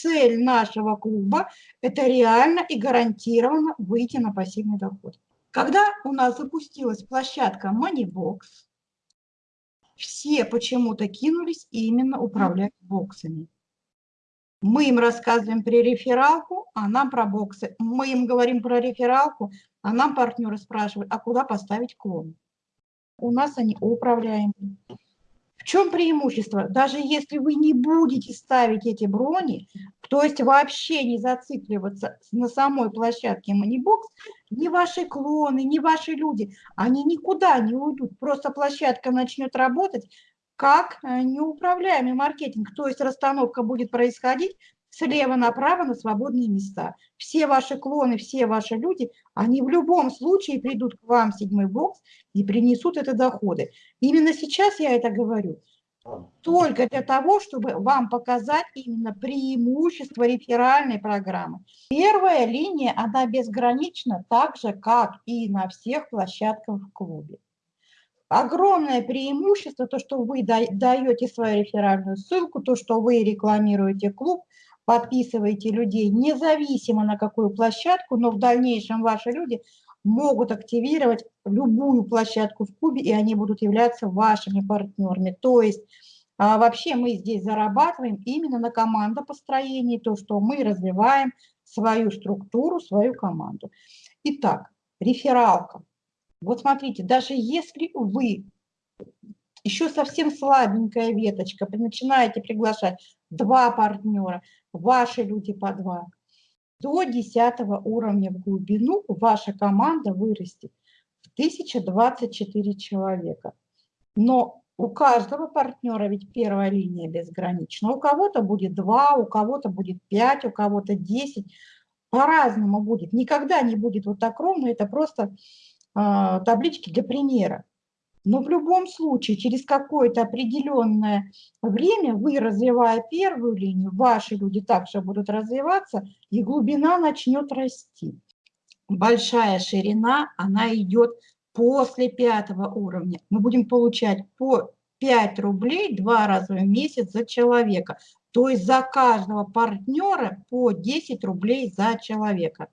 цель нашего клуба – это реально и гарантированно выйти на пассивный доход. Когда у нас запустилась площадка Moneybox, все почему-то кинулись именно управлять боксами. Мы им рассказываем про рефералку, а нам про боксы. Мы им говорим про рефералку, а нам партнеры спрашивают, а куда поставить клон? У нас они управляемые. В чем преимущество? Даже если вы не будете ставить эти брони, то есть вообще не зацикливаться на самой площадке Moneybox, ни ваши клоны, ни ваши люди, они никуда не уйдут. Просто площадка начнет работать как э, неуправляемый маркетинг. То есть расстановка будет происходить слева направо на свободные места. Все ваши клоны, все ваши люди, они в любом случае придут к вам в седьмой бокс и принесут это доходы. Именно сейчас я это говорю. Только для того, чтобы вам показать именно преимущество реферальной программы. Первая линия, она безгранична, так же, как и на всех площадках в клубе. Огромное преимущество, то, что вы даете свою реферальную ссылку, то, что вы рекламируете клуб, подписываете людей, независимо на какую площадку, но в дальнейшем ваши люди могут активировать любую площадку в клубе, и они будут являться вашими партнерами. То есть а, вообще мы здесь зарабатываем именно на командопостроении, то, что мы развиваем свою структуру, свою команду. Итак, рефералка. Вот смотрите, даже если вы еще совсем слабенькая веточка, начинаете приглашать два партнера, ваши люди по два, до 10 уровня в глубину ваша команда вырастет в 1024 человека. Но у каждого партнера ведь первая линия безгранична. У кого-то будет 2, у кого-то будет 5, у кого-то 10. По-разному будет. Никогда не будет вот так ровно. Это просто э, таблички для примера. Но в любом случае, через какое-то определенное время вы, развивая первую линию, ваши люди также будут развиваться, и глубина начнет расти. Большая ширина, она идет после пятого уровня. Мы будем получать по 5 рублей два раза в месяц за человека. То есть за каждого партнера по 10 рублей за человека.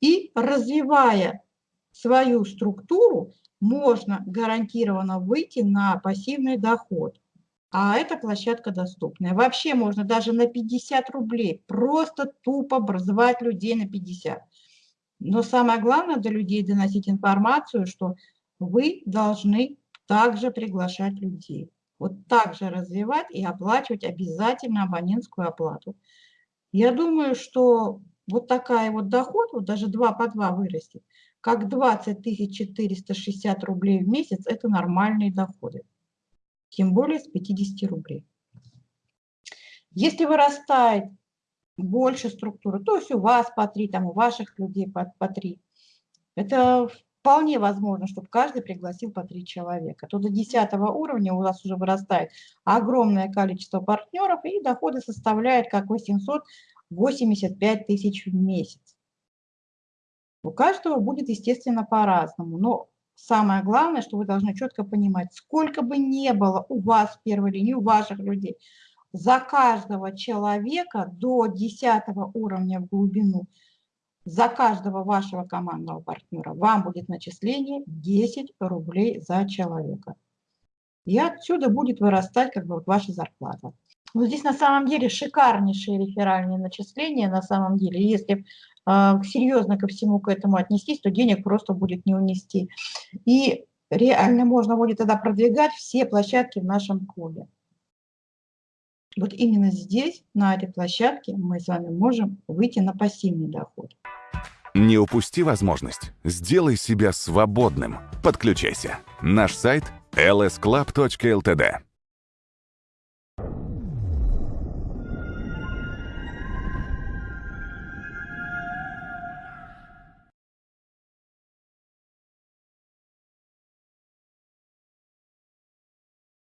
И развивая свою структуру, можно гарантированно выйти на пассивный доход. А эта площадка доступная. Вообще можно даже на 50 рублей просто тупо образовать людей на 50. Но самое главное для людей доносить информацию, что вы должны также приглашать людей. Вот так же развивать и оплачивать обязательно абонентскую оплату. Я думаю, что вот такая вот доход, вот даже 2 по 2 вырастет, как 20 460 рублей в месяц – это нормальные доходы. Тем более с 50 рублей. Если вырастает больше структуры, то есть у вас по 3, там, у ваших людей по, по 3, это вполне возможно, чтобы каждый пригласил по 3 человека. То до 10 уровня у вас уже вырастает огромное количество партнеров, и доходы составляют как 885 тысяч в месяц. У каждого будет, естественно, по-разному. Но самое главное, что вы должны четко понимать, сколько бы ни было у вас в первой линии, у ваших людей, за каждого человека до 10 уровня в глубину, за каждого вашего командного партнера вам будет начисление 10 рублей за человека. И отсюда будет вырастать как бы вот ваша зарплата. Но здесь на самом деле шикарнейшие реферальные начисления, на самом деле. Если а, серьезно ко всему к этому отнестись, то денег просто будет не унести. И реально можно будет тогда продвигать все площадки в нашем клубе. Вот именно здесь, на этой площадке, мы с вами можем выйти на пассивный доход. Не упусти возможность. Сделай себя свободным. Подключайся. Наш сайт lsclub.ltd